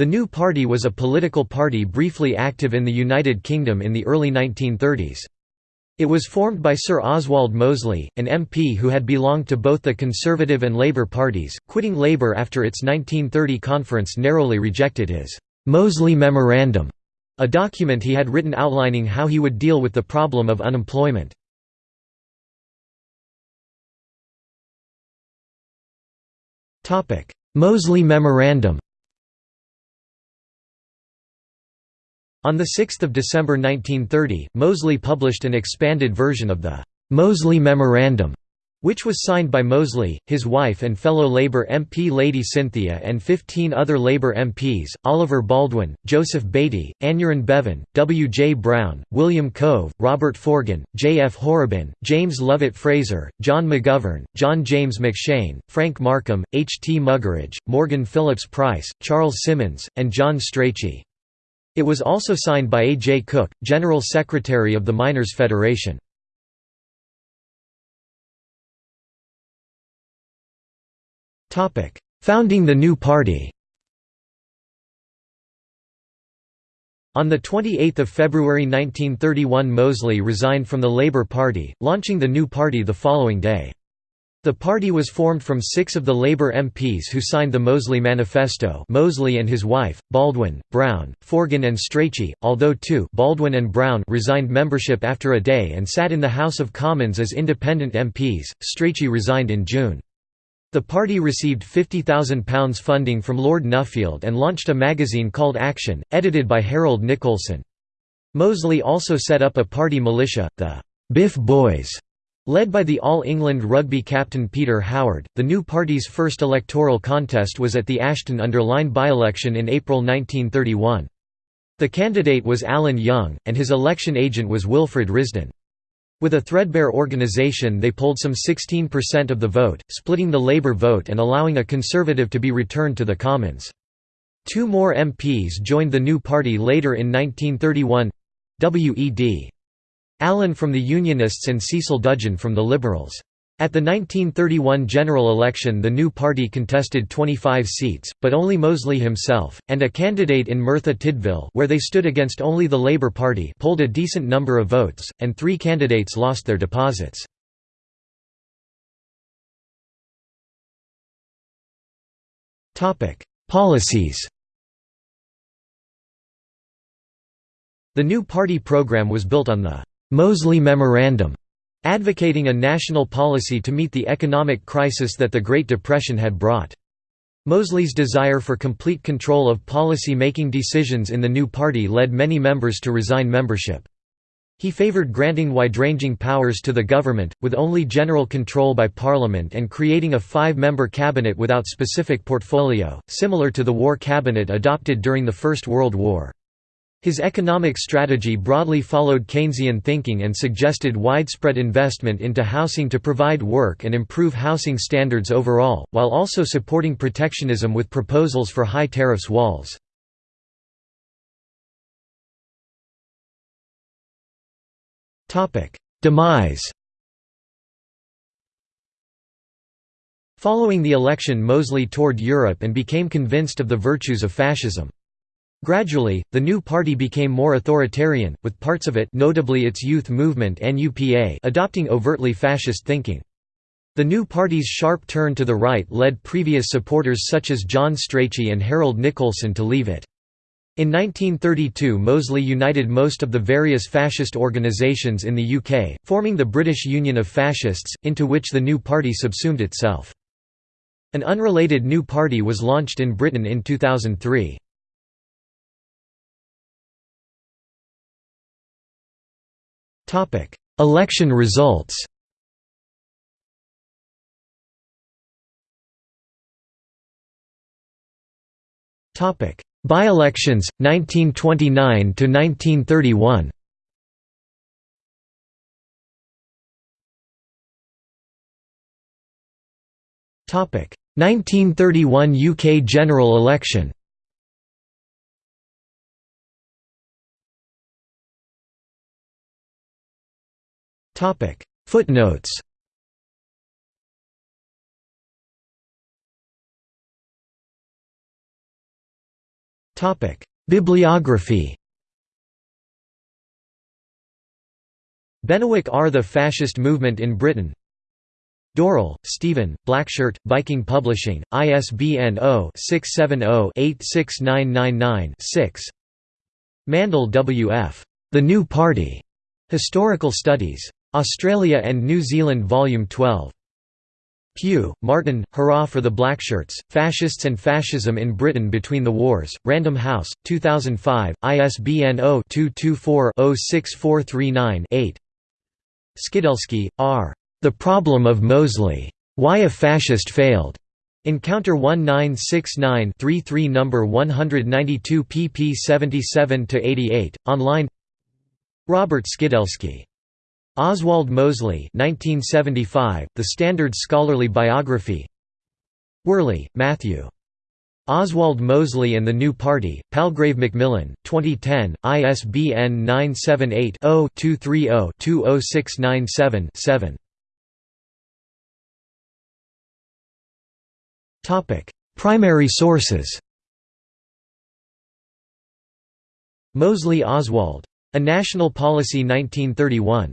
The New Party was a political party briefly active in the United Kingdom in the early 1930s. It was formed by Sir Oswald Mosley, an MP who had belonged to both the Conservative and Labour parties, quitting Labour after its 1930 conference narrowly rejected his Mosley Memorandum, a document he had written outlining how he would deal with the problem of unemployment. Mosley Memorandum On 6 December 1930, Mosley published an expanded version of the Mosley Memorandum, which was signed by Mosley, his wife and fellow Labour MP Lady Cynthia and 15 other Labour MPs, Oliver Baldwin, Joseph Beatty, Aneurin Bevan, W. J. Brown, William Cove, Robert Forgan, J. F. Horrabin, James Lovat Fraser, John McGovern, John James McShane, Frank Markham, H. T. Muggeridge, Morgan Phillips Price, Charles Simmons, and John Strachey. It was also signed by A. J. Cook, General Secretary of the Miners' Federation. Founding the new party On 28 February 1931 Mosley resigned from the Labour Party, launching the new party the following day. The party was formed from six of the Labour MPs who signed the Mosley Manifesto Mosley and his wife, Baldwin, Brown, Forgan and Strachey, although two Baldwin and Brown resigned membership after a day and sat in the House of Commons as independent MPs, Strachey resigned in June. The party received £50,000 funding from Lord Nuffield and launched a magazine called Action, edited by Harold Nicolson. Mosley also set up a party militia, the Biff Boys, Led by the All England rugby captain Peter Howard, the new party's first electoral contest was at the Ashton-under-Lyne by-election in April 1931. The candidate was Alan Young, and his election agent was Wilfred Risdon. With a threadbare organisation they polled some 16% of the vote, splitting the Labour vote and allowing a Conservative to be returned to the Commons. Two more MPs joined the new party later in 1931 W.E.D. Allen from the Unionists and Cecil Dudgeon from the Liberals. At the 1931 general election the new party contested 25 seats, but only Mosley himself, and a candidate in Merthyr Tydfil where they stood against only the Labour Party polled a decent number of votes, and three candidates lost their deposits. Policies The new party program was built on the Mosley Memorandum, advocating a national policy to meet the economic crisis that the Great Depression had brought. Mosley's desire for complete control of policy-making decisions in the new party led many members to resign membership. He favoured granting wide-ranging powers to the government, with only general control by Parliament and creating a five-member cabinet without specific portfolio, similar to the war cabinet adopted during the First World War. His economic strategy broadly followed Keynesian thinking and suggested widespread investment into housing to provide work and improve housing standards overall, while also supporting protectionism with proposals for high tariffs walls. Demise Following the election Mosley toured Europe and became convinced of the virtues of fascism. Gradually, the new party became more authoritarian, with parts of it notably its youth movement NUPA adopting overtly fascist thinking. The new party's sharp turn to the right led previous supporters such as John Strachey and Harold Nicolson to leave it. In 1932 Mosley united most of the various fascist organisations in the UK, forming the British Union of Fascists, into which the new party subsumed itself. An unrelated new party was launched in Britain in 2003. Election results. By-elections 1929 to 1931 1931 UK general election Footnotes Bibliography Benewick R. The Fascist Movement in Britain Dorril, Stephen, Blackshirt, Viking Publishing, ISBN 0-670-86999-6 Mandle W. F. The New Party. Historical Studies. Australia and New Zealand Volume 12. Pugh, Martin, Hurrah for the Blackshirts, Fascists and Fascism in Britain Between the Wars, Random House, 2005, ISBN 0-224-06439-8 Skidelsky, R. The Problem of Mosley. Why a Fascist Failed. Encounter 1969-33 No. 192 pp 77–88, online Robert Skidelsky. Oswald Mosley 1975, The Standard Scholarly Biography Worley, Matthew. Oswald Mosley and the New Party, Palgrave Macmillan, 2010, ISBN 978 0 230 20697 7. Primary sources Mosley Oswald. A National Policy 1931.